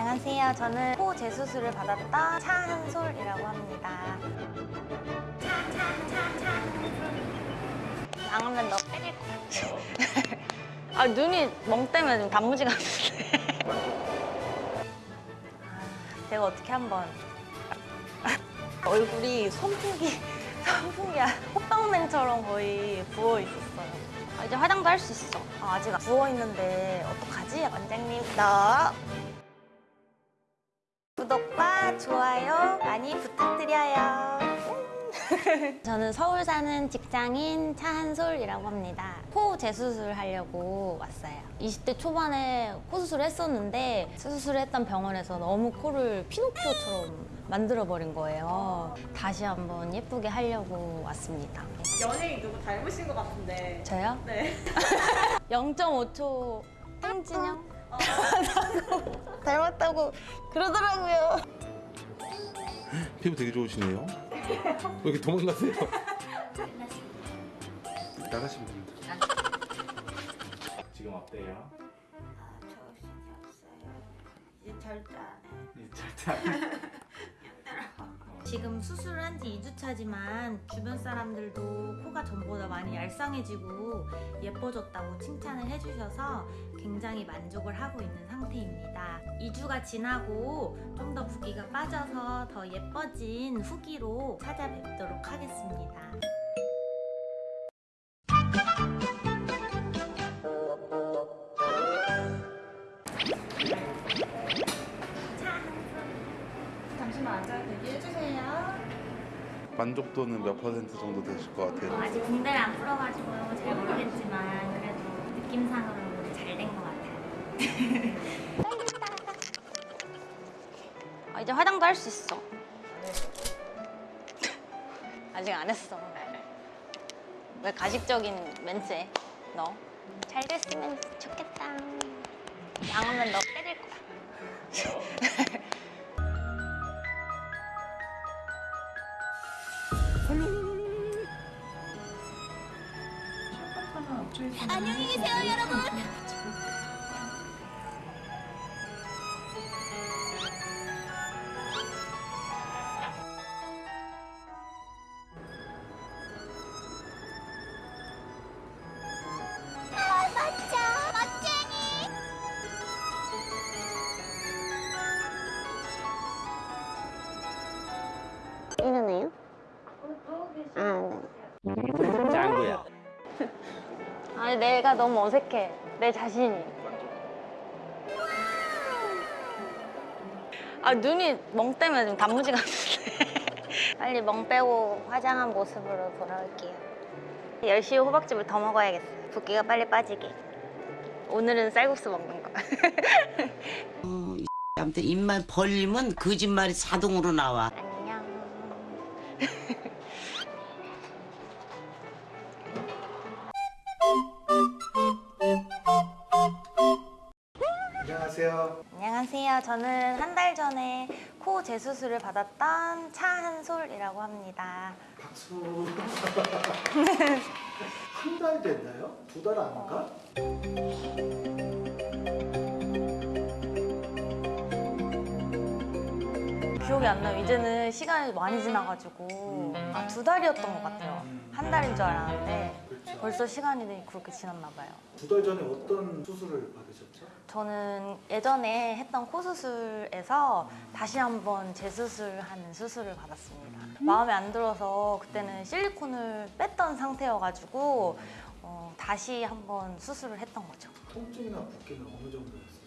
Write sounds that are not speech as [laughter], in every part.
안녕하세요. 저는 코 재수술을 받았던 차한솔이라고 합니다. 양하면 너 때릴 것 같아. 아, 눈이 멍 때문에 좀 단무지 같은데. 아, 제가 어떻게 한번 얼굴이 선풍기, 선풍기 호빵맨처럼 거의 부어 있었어요. 아, 이제 화장도 할 수 있어. 아, 아직 부어 있는데 어떡하지, 원장님? 너 구독과 좋아요 많이 부탁드려요. [laughs] 저는 서울 사는 직장인 차한솔이라고 합니다. 코 재수술 하려고 왔어요. 20대 초반에 코 수술을 했었는데 수술을 했던 병원에서 너무 코를 피노키오처럼 만들어버린 거예요. 다시 한번 예쁘게 하려고 왔습니다. 연예인 누구 닮으신 것 같은데. 저요? 네. [laughs] 0.5초 땡진영? [laughs] 닮았다고 그러더라고요. 피부 되게 좋으시네요. 왜 이렇게 도망가세요? 나가시면 됩니다. 지금 어때요? 이제 절대 안 해. 이 절대 지금 수술을 한지 2주차지만 주변 사람들도 코가 전보다 많이 얄쌍해지고 예뻐졌다고 칭찬을 해주셔서 굉장히 만족을 하고 있는 상태입니다. 2주가 지나고 좀더 붓기가 빠져서 더 예뻐진 후기로 찾아뵙도록 하겠습니다. 앉아 대기해주세요. 만족도는 몇 퍼센트 정도 되실 것 같아요? 아직 붕대를 안 풀어가지고요. 잘 모르겠지만 그래도 느낌상으로 잘 된 것 같아요. [laughs] 아, 이제 화장도 할 수 있어. 아직 안 했어. 왜 가식적인 멘트해? 너? 잘 됐으면 좋겠다. 양하면 너 때릴 거야. [laughs] 안녕히 계세요, 여러분. 내가 너무 어색해. 내 자신이. 아 눈이 멍 때문에 좀 단무지 같은데. [laughs] 빨리 멍 빼고 화장한 모습으로 돌아올게요. 10시에 호박즙을 더 먹어야겠어요 붓기가 빨리 빠지게. 오늘은 쌀국수 먹는 거. [laughs] 어, 이 아무튼 입만 벌리면 거짓말이 자동으로 나와. 코 재수술을 받았던 차한솔이라고 합니다 박수. [laughs] 한 달 됐나요? 두 달 안 가? 기억이 안 나요. 이제는 시간이 많이 지나가지고 아, 두 달이었던 것 같아요. 한 달인 줄 알았는데 그렇죠. 벌써 시간이 그렇게 지났나 봐요. 두 달 전에 어떤 수술을 받으셨죠? 저는 예전에 했던 코 수술에서 다시 한번 재수술하는 수술을 받았습니다. 마음에 안 들어서 그때는 실리콘을 뺐던 상태여가지고 어, 다시 한번 수술을 했던 거죠. 통증이나 붓기는 어느 정도였었어요?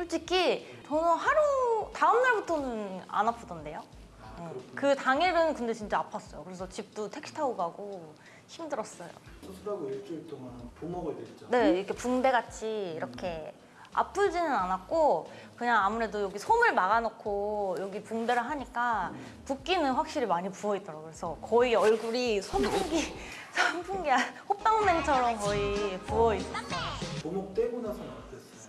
솔직히 저는 하루 다음 날부터는 안 아프던데요. 아, 응. 그렇군요. 그 당일은 근데 진짜 아팠어요. 그래서 집도 택시 타고 가고 힘들었어요. 수술하고 일주일 동안 부먹을 냈죠? 네, 이렇게 붕대 같이 이렇게 아프지는 않았고 그냥 아무래도 여기 솜을 막아놓고 여기 붕대를 하니까 붓기는 확실히 많이 부어 있더라고요. 그래서 거의 얼굴이 선풍기 선풍기 [laughs] 호빵맨처럼 거의 부어 있었어요. 부먹 떼고 나서는 어땠어요?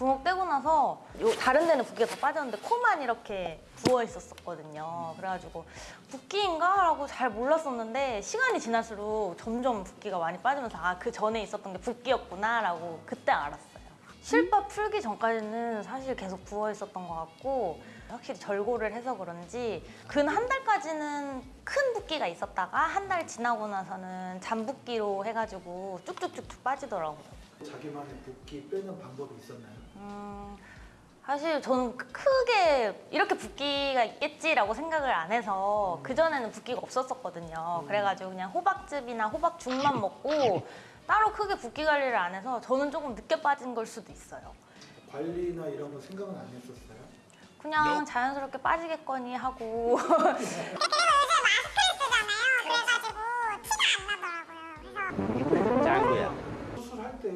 부먹 떼고 나서 요 다른 데는 붓기가 다 빠졌는데 코만 이렇게 부어 있었거든요. 그래가지고 붓기인가 라고 잘 몰랐었는데 시간이 지날수록 점점 붓기가 많이 빠지면서 아 그 전에 있었던 게 붓기였구나 라고 그때 알았어요. 실밥 풀기 전까지는 사실 계속 부어 있었던 것 같고 확실히 절골을 해서 그런지 근 한 달까지는 큰 붓기가 있었다가 한 달 지나고 나서는 잠붓기로 해가지고 쭉쭉쭉쭉 빠지더라고요. 자기만의 붓기 빼는 방법이 있었나요? 음, 사실 저는 크- 크게 이렇게 붓기가 있겠지라고 생각을 안 해서 그전에는 붓기가 없었었거든요. 그래가지고 그냥 호박즙이나 호박죽만 [laughs] 먹고 따로 크게 붓기 관리를 안 해서 저는 조금 늦게 빠진 걸 수도 있어요. 관리나 이런 거 생각은 안 했었어요? 그냥 자연스럽게 빠지겠거니 하고 [laughs] [laughs]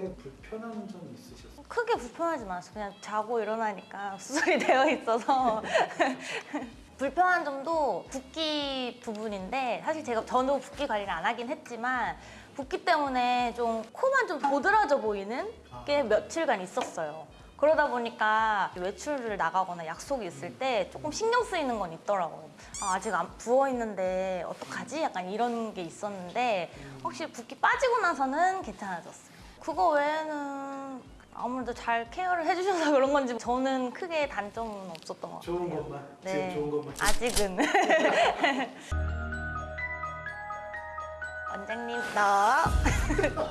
때 불편한 점이 있으셨어요? 크게 불편하지 않았어요. 그냥 자고 일어나니까 [laughs] 수술이 되어 있어서 [laughs] 불편한 점도 붓기 부분인데 사실 제가 저도 붓기 관리를 안 하긴 했지만 붓기 때문에 좀 코만 좀 도드라져 보이는 게 며칠간 있었어요. 그러다 보니까 외출을 나가거나 약속이 있을 때 조금 신경 쓰이는 건 있더라고요. 아, 아직 안 부어 있는데 어떡하지? 약간 이런 게 있었는데 확실히 붓기 빠지고 나서는 괜찮아졌어요. 그거 외에는 아무래도 잘 케어를 해주셔서 그런 건지 저는 크게 단점은 없었던 것 같아요. 좋은 것만? 네. 지금 좋은 것만? 아직은. [laughs] [laughs] 원장님, 너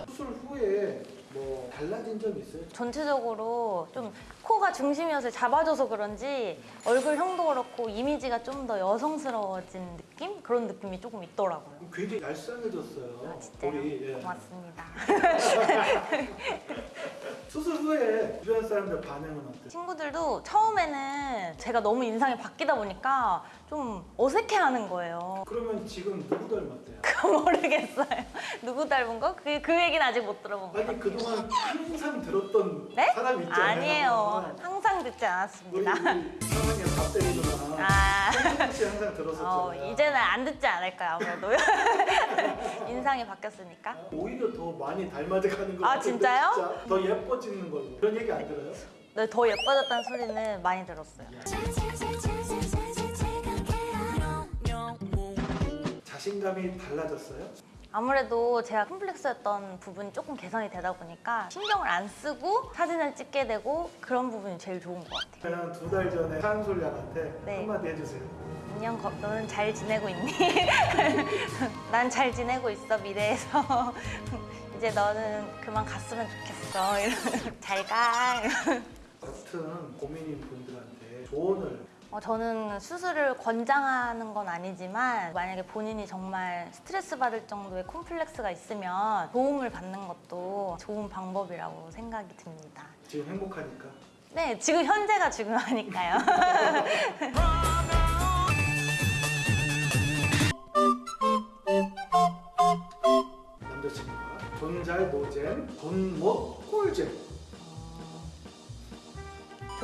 수술 후에 뭐 달라진 점이 있어요? 전체적으로 좀 코가 중심이어서 잡아줘서 그런지 얼굴형도 그렇고 이미지가 좀 더 여성스러워진 느낌? 그런 느낌이 조금 있더라고요. 굉장히 얄쌍해졌어요. 아, 진짜요? 볼이. 예. 고맙습니다. [laughs] 수술 후에 주변 사람들 반응은 어때요? 친구들도 처음에는 제가 너무 인상이 바뀌다 보니까 좀 어색해하는 거예요. 그러면 지금 누구 닮았대요? [laughs] 모르겠어요. 누구 닮은 거? 그, 그 얘기는 아직 못 들어본 것 아니 같아요. 그동안 항상 들었던 네? 사람 있잖아요. 아니에요. 항상 듣지 우리 않았습니다. 우리 사랑에 밥 때리거나 아, 혹시 항상 들었었잖아요. 어, 이제는 안 듣지 않을 까요, 아무래도. [laughs] 인상이 바뀌었으니까. 오히려 더 많이 닮아져가는 거 아, 진짜요? 진짜? 더 예뻐지는 걸로 그런 얘기 안 들어요? 네, 더 예뻐졌다는 소리는 많이 들었어요. 자신감이 달라졌어요? 아무래도 제가 컴플렉스였던 부분이 조금 개선이 되다 보니까 신경을 안 쓰고 사진을 찍게 되고 그런 부분이 제일 좋은 것 같아요. 그냥 두달 전에 한솔 양한테 네. 한마디 해주세요. 안녕, 거- 너는 잘 지내고 있니? [laughs] 난 잘 지내고 있어, 미래에서. [laughs] 이제 너는 그만 갔으면 좋겠어. [laughs] 이러면 잘 가. 같은 고민인 분들한테 조언을 어, 저는 수술을 권장하는 건 아니지만 만약에 본인이 정말 스트레스 받을 정도의 콤플렉스가 있으면 도움을 받는 것도 좋은 방법이라고 생각이 듭니다. 지금 행복하니까 네, 지금 현재가 중요하니까요. [laughs] 남자친구가 존잘 노잼 돈못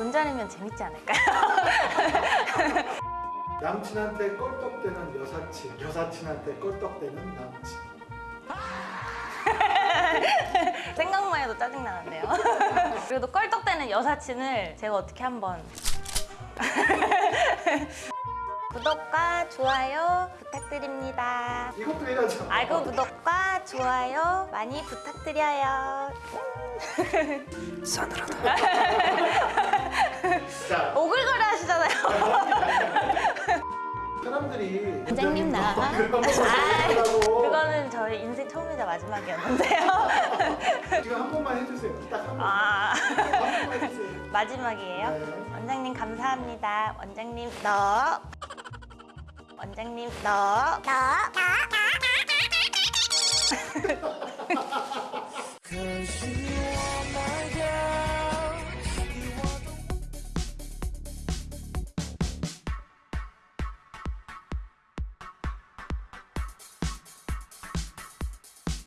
꿀잼 존잘이면 재밌지 않을까요? [laughs] 남친한테 껄떡대는 여사친 여사친한테 껄떡대는 남친 [laughs] 생각만 해도 짜증나는데요. [laughs] 그래도 껄떡대는 여사친을 제가 어떻게 한번 구독과 좋아요 부탁드립니다. 이것도 해야죠 알고 구독과 좋아요 많이 부탁드려요. 자 오글거려 하시잖아요. 사람들이 원장님 나. 아, 그거는 저희 인생 처음이자 마지막이었는데요. [laughs] 지금 한 번만 해주세요 딱 한 번만 아, 한 번만 해주세요 [laughs] 마지막이에요. 네. 원장님 감사합니다. 원장님 너. 원장님 너. 너, 너,